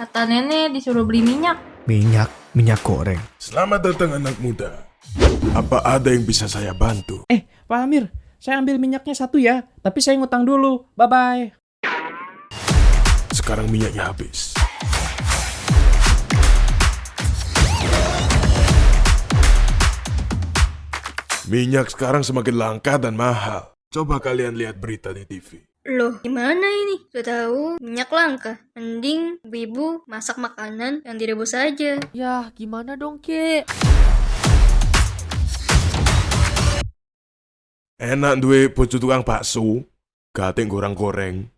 Kata nenek disuruh beli minyak. Minyak, minyak goreng. Selamat datang anak muda. Apa ada yang bisa saya bantu? Eh, Pak Amir, saya ambil minyaknya satu ya, tapi saya ngutang dulu. Bye-bye. Sekarang minyaknya habis. Minyak sekarang semakin langka dan mahal. Coba kalian lihat berita di TV. Loh, gimana ini? Sudah tahu minyak langka. Mending ibu masak makanan yang direbus saja. Yah, gimana dong, Kek? Enak duwe bojo tukang bakso, gating goreng-goreng.